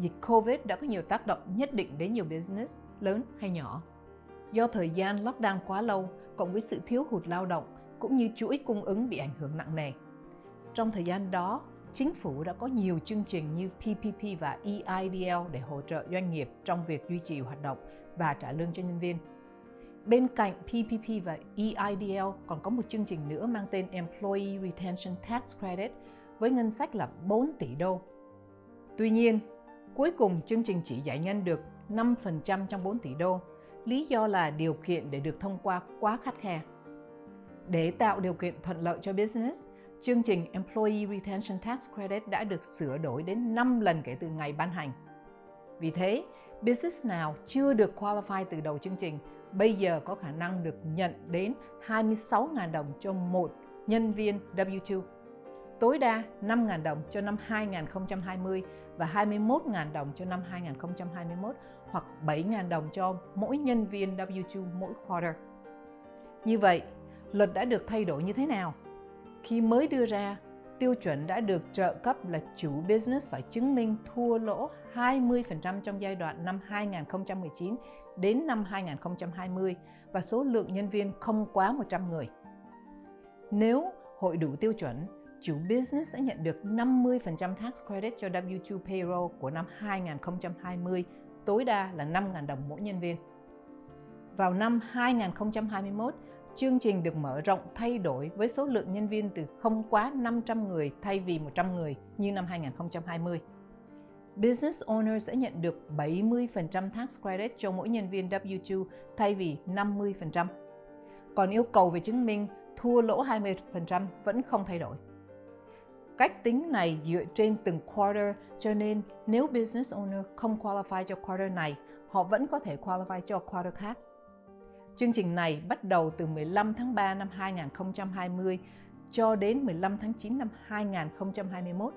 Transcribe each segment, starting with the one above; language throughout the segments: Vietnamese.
dịch Covid đã có nhiều tác động nhất định đến nhiều business, lớn hay nhỏ. Do thời gian lockdown quá lâu, cộng với sự thiếu hụt lao động, cũng như chuỗi cung ứng bị ảnh hưởng nặng nề. Trong thời gian đó, chính phủ đã có nhiều chương trình như PPP và EIDL để hỗ trợ doanh nghiệp trong việc duy trì hoạt động và trả lương cho nhân viên. Bên cạnh PPP và EIDL còn có một chương trình nữa mang tên Employee Retention Tax Credit với ngân sách là 4 tỷ đô. Tuy nhiên, cuối cùng chương trình chỉ giải ngân được 5% trong 4 tỷ đô, lý do là điều kiện để được thông qua quá khắt khe. Để tạo điều kiện thuận lợi cho business, chương trình Employee Retention Tax Credit đã được sửa đổi đến 5 lần kể từ ngày ban hành. Vì thế, business nào chưa được qualify từ đầu chương trình bây giờ có khả năng được nhận đến 26.000 đồng cho một nhân viên W2. Tối đa 5.000 đồng cho năm 2020 và 21.000 đồng cho năm 2021 hoặc 7.000 đồng cho mỗi nhân viên W2 mỗi quarter. Như vậy, luật đã được thay đổi như thế nào? Khi mới đưa ra, tiêu chuẩn đã được trợ cấp là chủ business phải chứng minh thua lỗ 20% trong giai đoạn năm 2019 đến năm 2020 và số lượng nhân viên không quá 100 người. Nếu hội đủ tiêu chuẩn, chủ business sẽ nhận được 50% tax credit cho W2 payroll của năm 2020, tối đa là 5.000 đồng mỗi nhân viên. Vào năm 2021, chương trình được mở rộng thay đổi với số lượng nhân viên từ không quá 500 người thay vì 100 người như năm 2020. Business owner sẽ nhận được 70% tax credit cho mỗi nhân viên W2 thay vì 50%. Còn yêu cầu về chứng minh thua lỗ 20% vẫn không thay đổi. Cách tính này dựa trên từng quarter cho nên nếu business owner không qualify cho quarter này, họ vẫn có thể qualify cho quarter khác. Chương trình này bắt đầu từ 15 tháng 3 năm 2020 cho đến 15 tháng 9 năm 2021.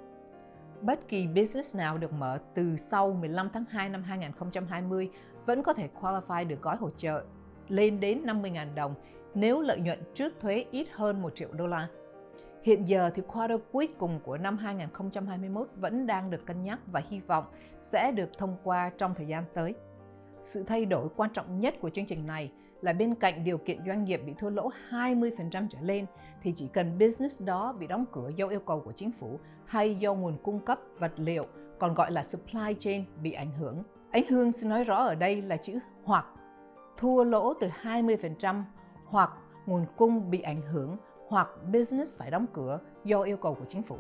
Bất kỳ business nào được mở từ sau 15 tháng 2 năm 2020 vẫn có thể qualify được gói hỗ trợ lên đến 50.000 đồng nếu lợi nhuận trước thuế ít hơn 1 triệu đô la. Hiện giờ thì quarter cuối cùng của năm 2021 vẫn đang được cân nhắc và hy vọng sẽ được thông qua trong thời gian tới. Sự thay đổi quan trọng nhất của chương trình này là bên cạnh điều kiện doanh nghiệp bị thua lỗ 20% trở lên, thì chỉ cần business đó bị đóng cửa do yêu cầu của chính phủ hay do nguồn cung cấp vật liệu, còn gọi là supply chain, bị ảnh hưởng. Anh Hương xin nói rõ ở đây là chữ hoặc thua lỗ từ 20% hoặc nguồn cung bị ảnh hưởng hoặc business phải đóng cửa do yêu cầu của chính phủ.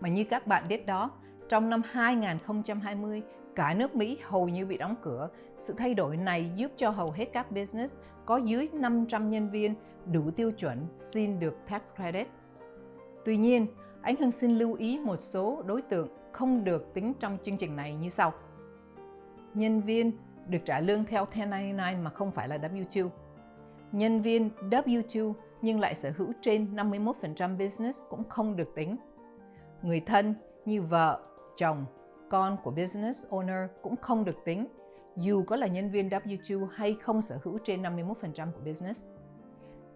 Mà như các bạn biết đó, trong năm 2020, cả nước Mỹ hầu như bị đóng cửa. Sự thay đổi này giúp cho hầu hết các business có dưới 500 nhân viên đủ tiêu chuẩn xin được tax credit. Tuy nhiên, anh Hưng xin lưu ý một số đối tượng không được tính trong chương trình này như sau. Nhân viên được trả lương theo 1099 mà không phải là W2. Nhân viên W2 nhưng lại sở hữu trên 51% business cũng không được tính. Người thân như vợ, chồng, con của business owner cũng không được tính, dù có là nhân viên W2 hay không sở hữu trên 51% của business.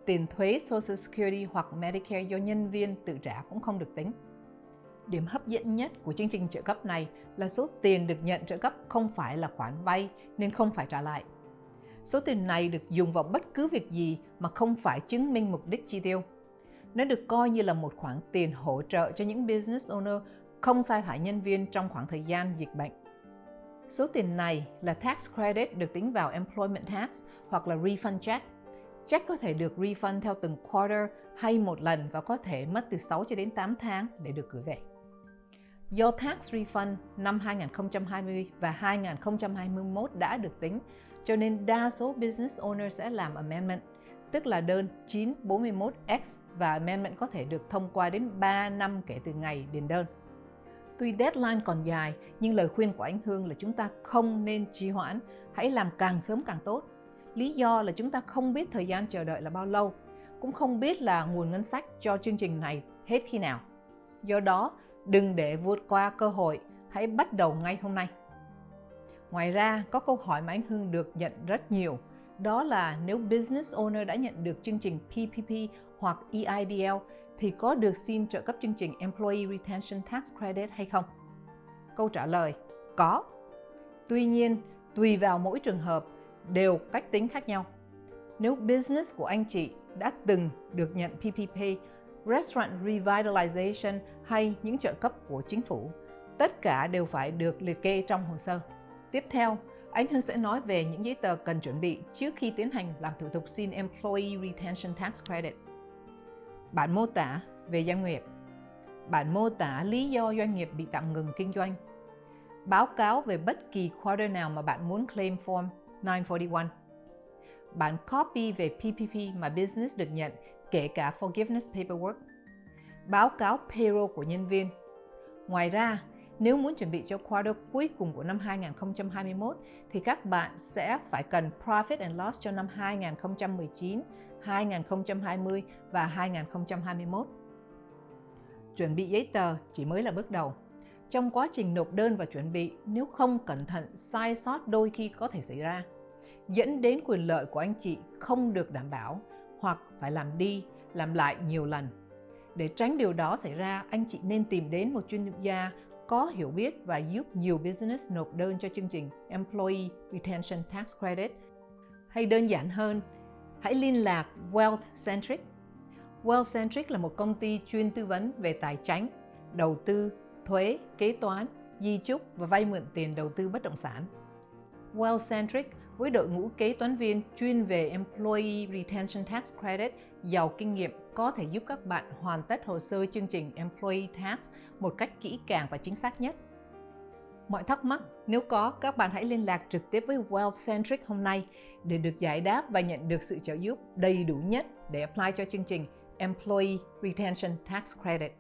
Tiền thuế Social Security hoặc Medicare do nhân viên tự trả cũng không được tính. Điểm hấp dẫn nhất của chương trình trợ cấp này là số tiền được nhận trợ cấp không phải là khoản vay nên không phải trả lại. Số tiền này được dùng vào bất cứ việc gì mà không phải chứng minh mục đích chi tiêu. Nó được coi như là một khoản tiền hỗ trợ cho những business owner không sai thải nhân viên trong khoảng thời gian dịch bệnh. Số tiền này là tax credit được tính vào employment tax hoặc là refund check. Check có thể được refund theo từng quarter hay một lần và có thể mất từ 6 cho đến 8 tháng để được gửi về. Do tax refund năm 2020 và 2021 đã được tính, cho nên đa số business owner sẽ làm amendment, tức là đơn 941X và amendment có thể được thông qua đến 3 năm kể từ ngày điền đơn. Tuy deadline còn dài, nhưng lời khuyên của anh Hương là chúng ta không nên trì hoãn, hãy làm càng sớm càng tốt. Lý do là chúng ta không biết thời gian chờ đợi là bao lâu, cũng không biết là nguồn ngân sách cho chương trình này hết khi nào. Do đó, đừng để vượt qua cơ hội, hãy bắt đầu ngay hôm nay. Ngoài ra, có câu hỏi mà anh Hương được nhận rất nhiều, đó là nếu business owner đã nhận được chương trình PPP hoặc EIDL thì có được xin trợ cấp chương trình Employee Retention Tax Credit hay không? Câu trả lời, có. Tuy nhiên, tùy vào mỗi trường hợp đều cách tính khác nhau. Nếu business của anh chị đã từng được nhận PPP, Restaurant Revitalization hay những trợ cấp của chính phủ, tất cả đều phải được liệt kê trong hồ sơ. Tiếp theo, anh Hưng sẽ nói về những giấy tờ cần chuẩn bị trước khi tiến hành làm thủ tục xin Employee Retention Tax Credit. Bản mô tả về doanh nghiệp. Bản mô tả lý do doanh nghiệp bị tạm ngừng kinh doanh. Báo cáo về bất kỳ quarter nào mà bạn muốn claim form 941 Bản copy về PPP mà business được nhận kể cả forgiveness paperwork. Báo cáo payroll của nhân viên. Ngoài ra, nếu muốn chuẩn bị cho quarter cuối cùng của năm 2021 thì các bạn sẽ phải cần Profit and Loss cho năm 2019, 2020 và 2021. Chuẩn bị giấy tờ chỉ mới là bước đầu. Trong quá trình nộp đơn và chuẩn bị, nếu không cẩn thận, sai sót đôi khi có thể xảy ra, dẫn đến quyền lợi của anh chị không được đảm bảo hoặc phải làm đi, làm lại nhiều lần. Để tránh điều đó xảy ra, anh chị nên tìm đến một chuyên gia có hiểu biết và giúp nhiều business nộp đơn cho chương trình Employee Retention Tax Credit. Hay đơn giản hơn, hãy liên lạc Wealth Centric. Wealth Centric là một công ty chuyên tư vấn về tài chính, đầu tư, thuế, kế toán, di chúc và vay mượn tiền đầu tư bất động sản. Wealth Centric với đội ngũ kế toán viên chuyên về Employee Retention Tax Credit giàu kinh nghiệm có thể giúp các bạn hoàn tất hồ sơ chương trình Employee Tax một cách kỹ càng và chính xác nhất. Mọi thắc mắc, nếu có, các bạn hãy liên lạc trực tiếp với WealthCentric hôm nay để được giải đáp và nhận được sự trợ giúp đầy đủ nhất để apply cho chương trình Employee Retention Tax Credit.